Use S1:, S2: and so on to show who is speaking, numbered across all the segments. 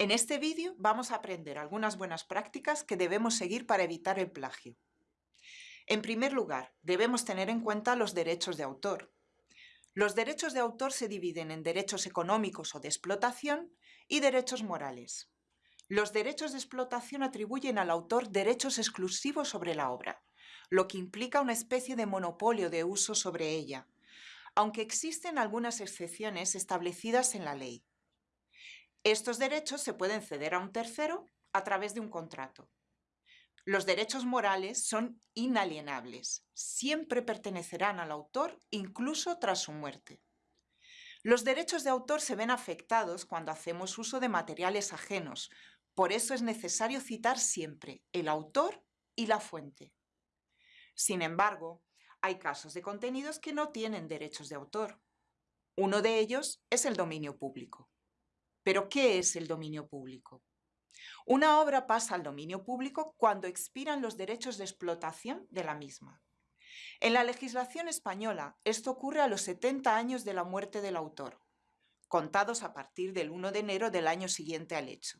S1: En este vídeo vamos a aprender algunas buenas prácticas que debemos seguir para evitar el plagio. En primer lugar, debemos tener en cuenta los derechos de autor. Los derechos de autor se dividen en derechos económicos o de explotación y derechos morales. Los derechos de explotación atribuyen al autor derechos exclusivos sobre la obra, lo que implica una especie de monopolio de uso sobre ella, aunque existen algunas excepciones establecidas en la ley. Estos derechos se pueden ceder a un tercero a través de un contrato. Los derechos morales son inalienables, siempre pertenecerán al autor incluso tras su muerte. Los derechos de autor se ven afectados cuando hacemos uso de materiales ajenos, por eso es necesario citar siempre el autor y la fuente. Sin embargo, hay casos de contenidos que no tienen derechos de autor. Uno de ellos es el dominio público. ¿Pero qué es el dominio público? Una obra pasa al dominio público cuando expiran los derechos de explotación de la misma. En la legislación española, esto ocurre a los 70 años de la muerte del autor, contados a partir del 1 de enero del año siguiente al hecho.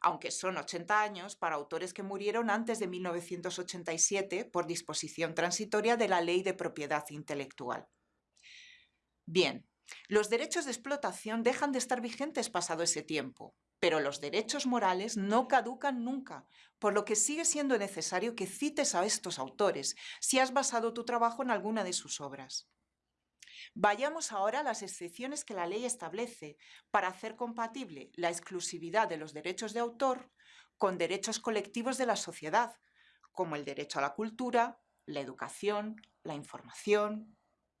S1: Aunque son 80 años para autores que murieron antes de 1987 por disposición transitoria de la Ley de Propiedad Intelectual. Bien, los derechos de explotación dejan de estar vigentes pasado ese tiempo, pero los derechos morales no caducan nunca, por lo que sigue siendo necesario que cites a estos autores si has basado tu trabajo en alguna de sus obras. Vayamos ahora a las excepciones que la ley establece para hacer compatible la exclusividad de los derechos de autor con derechos colectivos de la sociedad, como el derecho a la cultura, la educación, la información,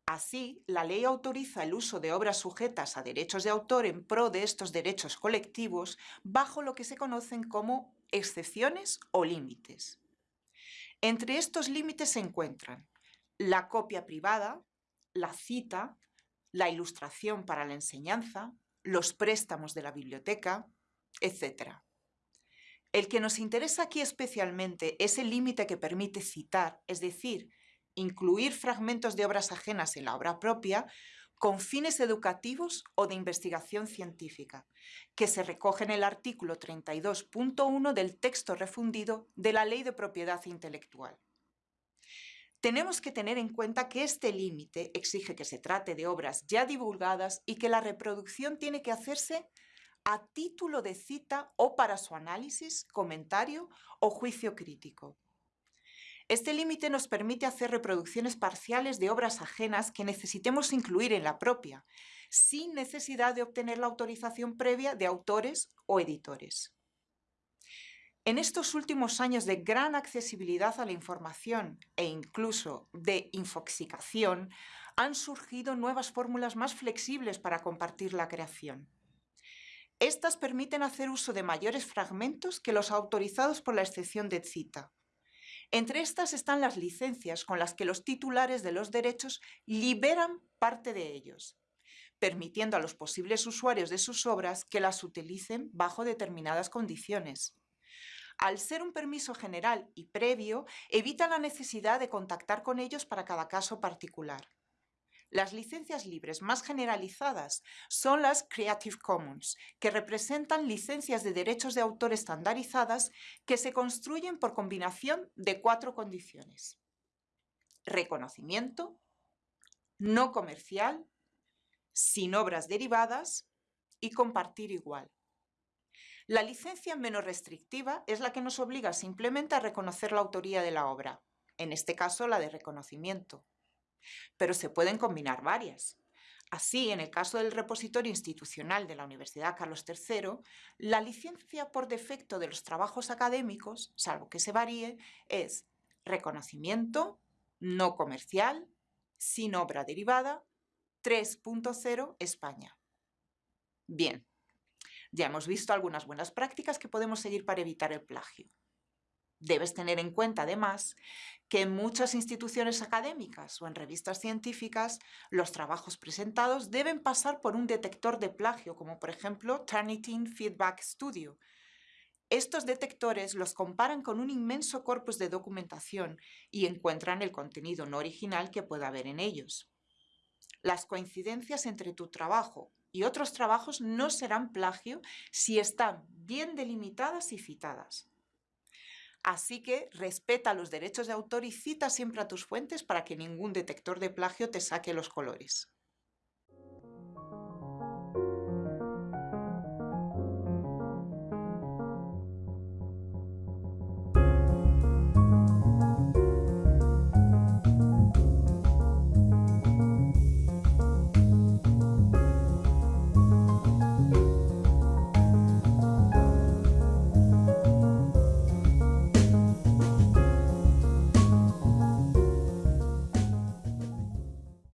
S1: Así, la ley autoriza el uso de obras sujetas a derechos de autor en pro de estos derechos colectivos bajo lo que se conocen como excepciones o límites. Entre estos límites se encuentran la copia privada, la cita, la ilustración para la enseñanza, los préstamos de la biblioteca, etc. El que nos interesa aquí especialmente es el límite que permite citar, es decir, incluir fragmentos de obras ajenas en la obra propia con fines educativos o de investigación científica, que se recoge en el artículo 32.1 del texto refundido de la Ley de Propiedad Intelectual. Tenemos que tener en cuenta que este límite exige que se trate de obras ya divulgadas y que la reproducción tiene que hacerse a título de cita o para su análisis, comentario o juicio crítico. Este límite nos permite hacer reproducciones parciales de obras ajenas que necesitemos incluir en la propia, sin necesidad de obtener la autorización previa de autores o editores. En estos últimos años de gran accesibilidad a la información e incluso de infoxicación, han surgido nuevas fórmulas más flexibles para compartir la creación. Estas permiten hacer uso de mayores fragmentos que los autorizados por la excepción de cita. Entre estas están las licencias con las que los titulares de los derechos liberan parte de ellos, permitiendo a los posibles usuarios de sus obras que las utilicen bajo determinadas condiciones. Al ser un permiso general y previo, evita la necesidad de contactar con ellos para cada caso particular. Las licencias libres más generalizadas son las Creative Commons, que representan licencias de derechos de autor estandarizadas que se construyen por combinación de cuatro condiciones. Reconocimiento, no comercial, sin obras derivadas y compartir igual. La licencia menos restrictiva es la que nos obliga simplemente a reconocer la autoría de la obra, en este caso la de reconocimiento pero se pueden combinar varias. Así, en el caso del repositorio institucional de la Universidad Carlos III, la licencia por defecto de los trabajos académicos, salvo que se varíe, es reconocimiento, no comercial, sin obra derivada, 3.0 España. Bien, ya hemos visto algunas buenas prácticas que podemos seguir para evitar el plagio. Debes tener en cuenta, además, que en muchas instituciones académicas o en revistas científicas los trabajos presentados deben pasar por un detector de plagio, como por ejemplo Turnitin Feedback Studio. Estos detectores los comparan con un inmenso corpus de documentación y encuentran el contenido no original que pueda haber en ellos. Las coincidencias entre tu trabajo y otros trabajos no serán plagio si están bien delimitadas y citadas. Así que respeta los derechos de autor y cita siempre a tus fuentes para que ningún detector de plagio te saque los colores.